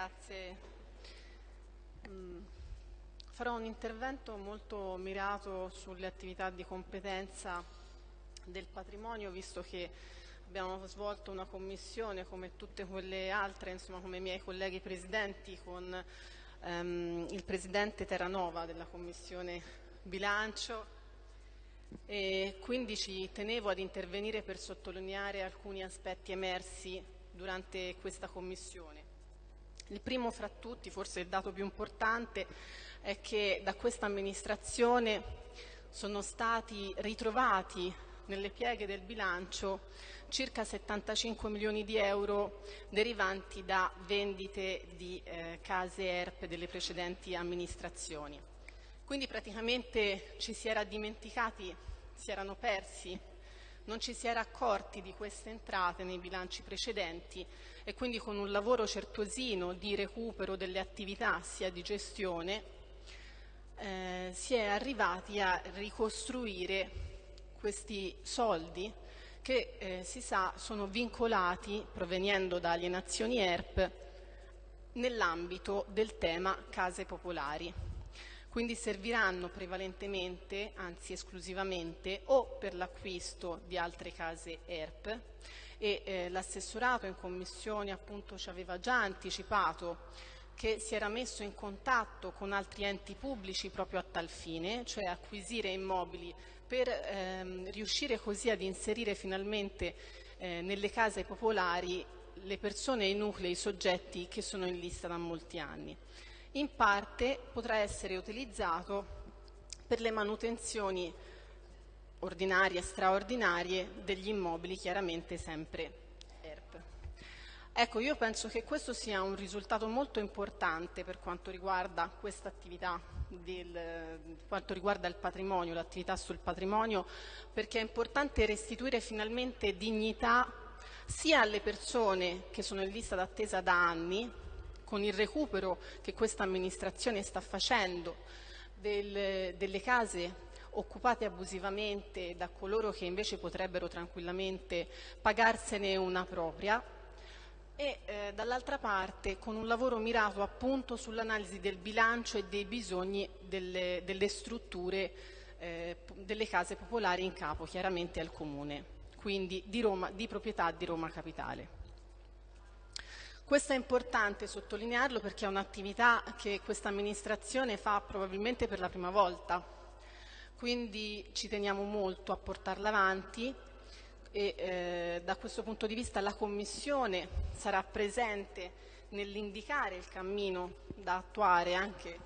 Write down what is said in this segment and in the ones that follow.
grazie. Mm, farò un intervento molto mirato sulle attività di competenza del patrimonio, visto che abbiamo svolto una commissione come tutte quelle altre, insomma come i miei colleghi presidenti, con ehm, il presidente Terranova della commissione bilancio e quindi ci tenevo ad intervenire per sottolineare alcuni aspetti emersi durante questa commissione. Il primo fra tutti, forse il dato più importante, è che da questa amministrazione sono stati ritrovati nelle pieghe del bilancio circa 75 milioni di euro derivanti da vendite di eh, case ERP delle precedenti amministrazioni. Quindi praticamente ci si era dimenticati, si erano persi, non ci si era accorti di queste entrate nei bilanci precedenti e quindi con un lavoro certosino di recupero delle attività sia di gestione eh, si è arrivati a ricostruire questi soldi che eh, si sa sono vincolati provenendo da alienazioni ERP nell'ambito del tema case popolari quindi serviranno prevalentemente, anzi esclusivamente, o per l'acquisto di altre case ERP e eh, l'assessorato in commissione appunto ci aveva già anticipato che si era messo in contatto con altri enti pubblici proprio a tal fine, cioè acquisire immobili per ehm, riuscire così ad inserire finalmente eh, nelle case popolari le persone, i nuclei, i soggetti che sono in lista da molti anni in parte potrà essere utilizzato per le manutenzioni ordinarie e straordinarie degli immobili, chiaramente sempre ERP. Ecco, io penso che questo sia un risultato molto importante per quanto riguarda questa attività, del, quanto riguarda il patrimonio, l'attività sul patrimonio, perché è importante restituire finalmente dignità sia alle persone che sono in lista d'attesa da anni, con il recupero che questa amministrazione sta facendo del, delle case occupate abusivamente da coloro che invece potrebbero tranquillamente pagarsene una propria e eh, dall'altra parte con un lavoro mirato appunto sull'analisi del bilancio e dei bisogni delle, delle strutture eh, delle case popolari in capo chiaramente al Comune, quindi di, Roma, di proprietà di Roma Capitale. Questo è importante sottolinearlo perché è un'attività che questa amministrazione fa probabilmente per la prima volta, quindi ci teniamo molto a portarla avanti e eh, da questo punto di vista la Commissione sarà presente nell'indicare il cammino da attuare anche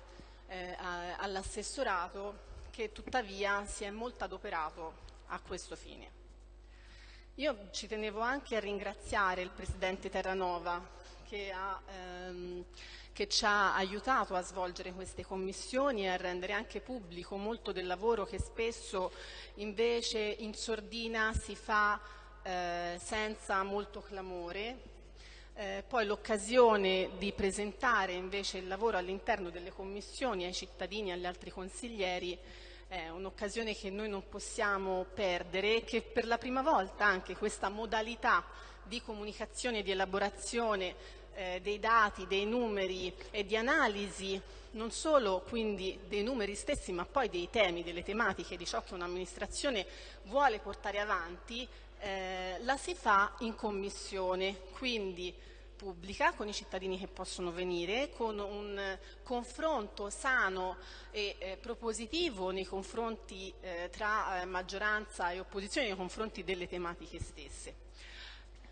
eh, all'assessorato che tuttavia si è molto adoperato a questo fine. Io ci tenevo anche a ringraziare il Presidente Terranova che, ha, ehm, che, ci ha aiutato a svolgere queste commissioni e a rendere anche pubblico molto del lavoro che spesso invece in sordina si fa eh, senza molto clamore. Eh, poi l'occasione di presentare invece il lavoro all'interno delle commissioni ai cittadini e agli altri consiglieri è un'occasione che noi non possiamo perdere e che per la prima volta anche questa modalità di comunicazione e di elaborazione eh, dei dati, dei numeri e di analisi non solo quindi dei numeri stessi ma poi dei temi, delle tematiche di ciò che un'amministrazione vuole portare avanti, eh, la si fa in commissione, quindi pubblica con i cittadini che possono venire, con un confronto sano e eh, propositivo nei confronti eh, tra eh, maggioranza e opposizione nei confronti delle tematiche stesse.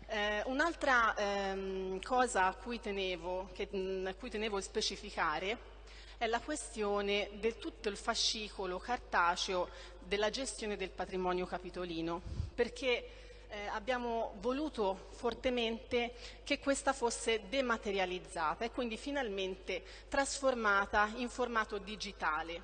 Eh, un'altra ehm, cosa a cui, tenevo, che, mh, a cui tenevo specificare è la questione del tutto il fascicolo cartaceo della gestione del patrimonio capitolino, perché eh, abbiamo voluto fortemente che questa fosse dematerializzata e quindi finalmente trasformata in formato digitale.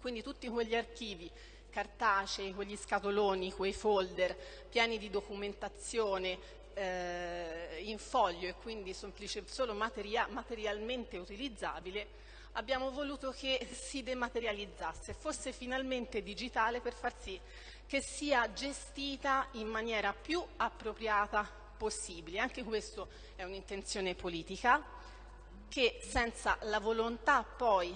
Quindi tutti quegli archivi cartacei, quegli scatoloni, quei folder pieni di documentazione eh, in foglio e quindi semplice, solo materia, materialmente utilizzabile, abbiamo voluto che si dematerializzasse, fosse finalmente digitale per far sì che sia gestita in maniera più appropriata possibile. Anche questo è un'intenzione politica che senza la volontà poi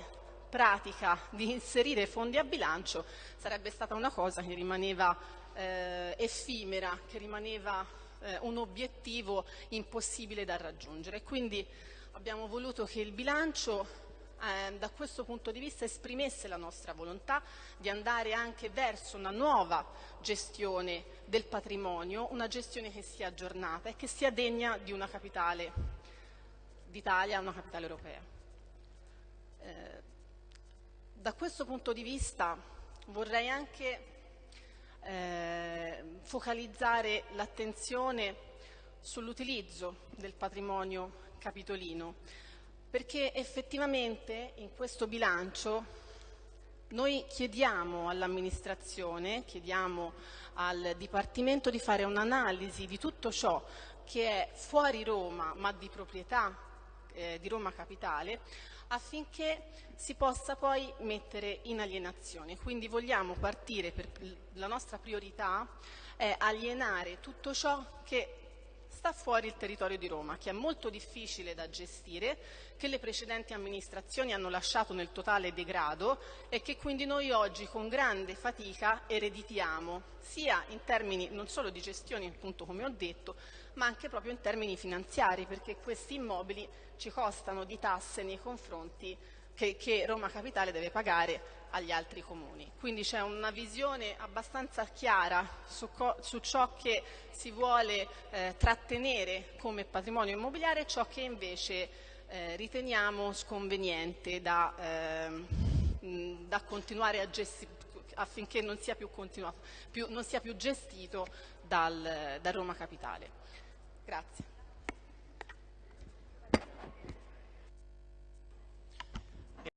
pratica di inserire fondi a bilancio sarebbe stata una cosa che rimaneva eh, effimera, che rimaneva eh, un obiettivo impossibile da raggiungere. Quindi abbiamo voluto che il bilancio eh, da questo punto di vista esprimesse la nostra volontà di andare anche verso una nuova gestione del patrimonio, una gestione che sia aggiornata e che sia degna di una capitale d'Italia, una capitale europea. Eh, da questo punto di vista vorrei anche eh, focalizzare l'attenzione sull'utilizzo del patrimonio capitolino perché effettivamente in questo bilancio noi chiediamo all'amministrazione, chiediamo al Dipartimento di fare un'analisi di tutto ciò che è fuori Roma ma di proprietà eh, di Roma Capitale affinché si possa poi mettere in alienazione. Quindi vogliamo partire per la nostra priorità è alienare tutto ciò che sta fuori il territorio di Roma, che è molto difficile da gestire, che le precedenti amministrazioni hanno lasciato nel totale degrado e che quindi noi oggi con grande fatica ereditiamo, sia in termini non solo di gestione, appunto come ho detto, ma anche proprio in termini finanziari, perché questi immobili ci costano di tasse nei confronti che, che Roma Capitale deve pagare agli altri comuni. Quindi c'è una visione abbastanza chiara su, su ciò che si vuole eh, trattenere come patrimonio immobiliare e ciò che invece eh, riteniamo sconveniente da, eh, da continuare a gestire affinché non sia più, più, non sia più gestito dal, da Roma Capitale. Grazie.